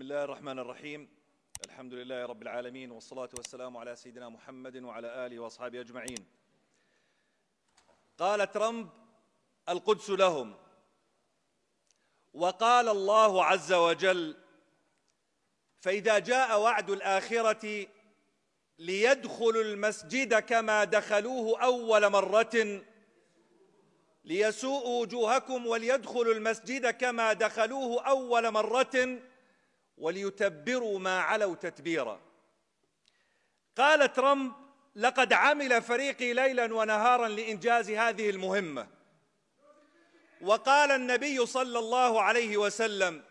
بسم الله الرحمن الرحيم الحمد لله رب العالمين والصلاة والسلام على سيدنا محمد وعلى آله وأصحابه أجمعين قال ترامب القدس لهم وقال الله عز وجل فإذا جاء وعد الآخرة ليدخلوا المسجد كما دخلوه أول مرة ليسوءوا وجوهكم وليدخلوا المسجد كما دخلوه أول مرة وليتبروا ما علوا تتبيرا. قال ترامب لقد عمل فريقي ليلا ونهارا لإنجاز هذه المهمة. وقال النبي صلى الله عليه وسلم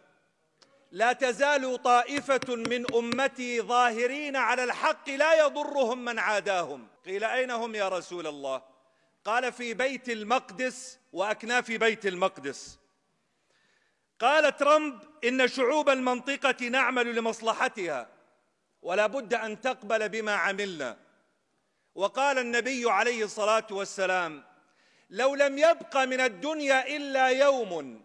لا تزال طائفة من أمتي ظاهرين على الحق لا يضرهم من عاداهم. قيل أين هم يا رسول الله؟ قال في بيت المقدس وأكناف بيت المقدس. قال ترامب إن شعوب المنطقة نعمل لمصلحتها ولا بد أن تقبل بما عملنا. وقال النبي عليه الصلاة والسلام لو لم يبق من الدنيا إلا يوم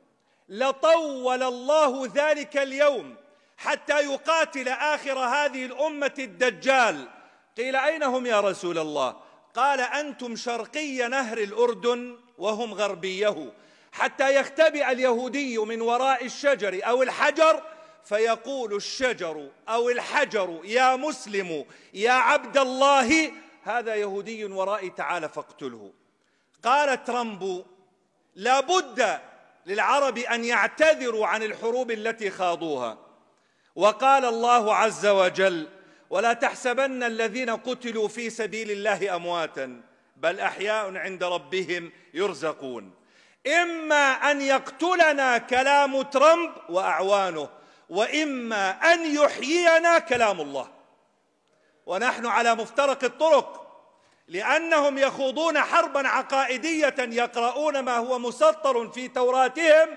لطول الله ذلك اليوم حتى يقاتل آخر هذه الأمة الدجال. قيل أين هم يا رسول الله؟ قال أنتم شرقي نهر الأردن وهم غربيه. حتى يختبئ اليهودي من وراء الشجر أو الحجر فيقول الشجر أو الحجر يا مسلم يا عبد الله هذا يهودي ورائي تعال فاقتله. قال ترامب لا بد للعرب أن يعتذروا عن الحروب التي خاضوها. وقال الله عز وجل ولا تحسبن الذين قتلوا في سبيل الله أمواتا بل أحياء عند ربهم يرزقون. إما أن يقتلنا كلام ترامب وأعوانه وإما أن يحيينا كلام الله. ونحن على مفترق الطرق لأنهم يخوضون حربا عقائدية يقرؤون ما هو مسطر في توراتهم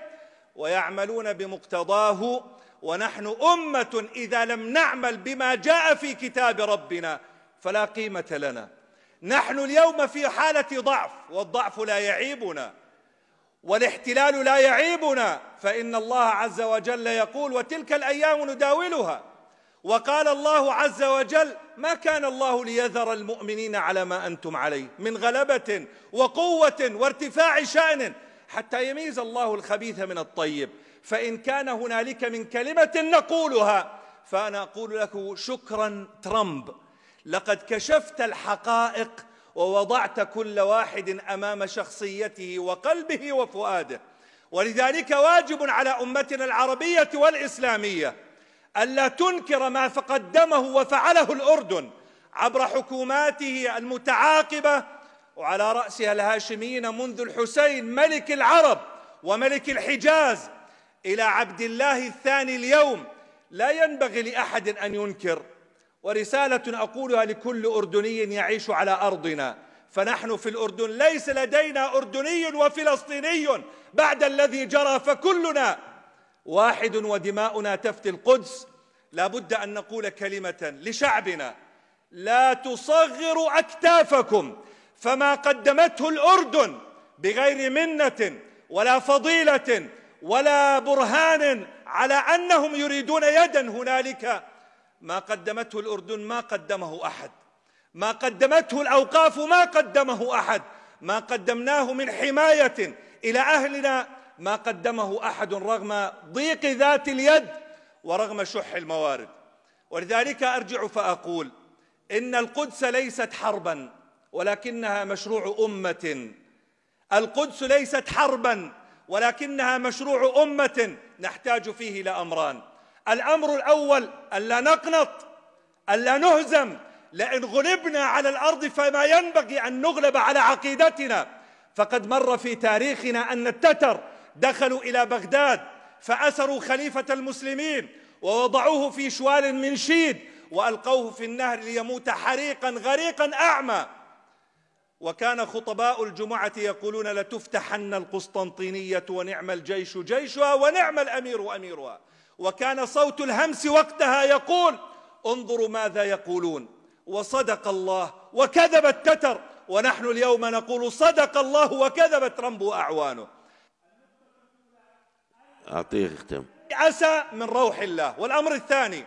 ويعملون بمقتضاه. ونحن أمة إذا لم نعمل بما جاء في كتاب ربنا فلا قيمة لنا. نحن اليوم في حالة ضعف والضعف لا يعيبنا. والاحتلال لا يعيبنا. فإن الله عز وجل يقول وتلك الأيام نداولها. وقال الله عز وجل ما كان الله ليذر المؤمنين على ما أنتم عليه من غلبة وقوة وارتفاع شأن حتى يميز الله الخبيث من الطيب. فإن كان هنالك من كلمة نقولها فأنا أقول لك شكرا ترامب. لقد كشفت الحقائق ووضعت كل واحد أمام شخصيته وقلبه وفؤاده. ولذلك واجب على أمتنا العربية والإسلامية ألا تنكر ما قدمه وفعله الأردن عبر حكوماته المتعاقبة وعلى رأسها الهاشميين منذ الحسين ملك العرب وملك الحجاز إلى عبد الله الثاني اليوم. لا ينبغي لأحد أن ينكر ورسالة أقولها لكل أردني يعيش على أرضنا. فنحن في الأردن ليس لدينا أردني وفلسطيني بعد الذي جرى فكلنا واحد ودماؤنا تفتي القدس. لا بد أن نقول كلمة لشعبنا لا تصغروا أكتافكم. فما قدمته الأردن بغير منة ولا فضيلة ولا برهان على أنهم يريدون يدا هنالك ما قدمته الأردن ما قدمه أحد. ما قدمته الأوقاف ما قدمه أحد. ما قدمناه من حماية إلى أهلنا ما قدمه أحد رغم ضيق ذات اليد ورغم شح الموارد. ولذلك أرجع فأقول إن القدس ليست حربا ولكنها مشروع أمة. القدس ليست حربا ولكنها مشروع أمة نحتاج فيه إلى أمران الأمر الأول ألا نقنط ألا نهزم. لئن غلبنا على الأرض فما ينبغي أن نغلب على عقيدتنا. فقد مر في تاريخنا أن التتر دخلوا إلى بغداد فأسروا خليفة المسلمين ووضعوه في شوال من شيد وألقوه في النهر ليموت حريقا غريقا أعمى. وكان خطباء الجمعة يقولون لتفتحن القسطنطينية ونعم الجيش جيشها ونعم الأمير أميرها. وكان صوت الهمس وقتها يقول انظروا ماذا يقولون. وصدق الله وكذب التتر. ونحن اليوم نقول صدق الله وكذب ترامب وأعوانه أعطيه يختم عسى من روح الله. والأمر الثاني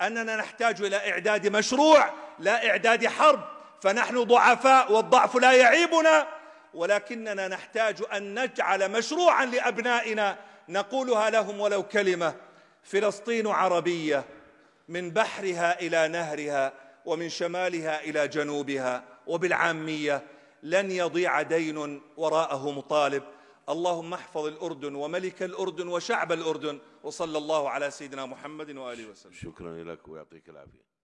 أننا نحتاج إلى إعداد مشروع لا إعداد حرب. فنحن ضعفاء والضعف لا يعيبنا. ولكننا نحتاج أن نجعل مشروعا لأبنائنا. نقولها لهم ولو كلمة. فلسطين عربية من بحرها إلى نهرها ومن شمالها إلى جنوبها وبالعامية لن يضيع دين وراءه مطالب. اللهم احفظ الأردن وملك الأردن وشعب الأردن وصلى الله على سيدنا محمد وآله وسلم. شكرا لك ويعطيك العافية.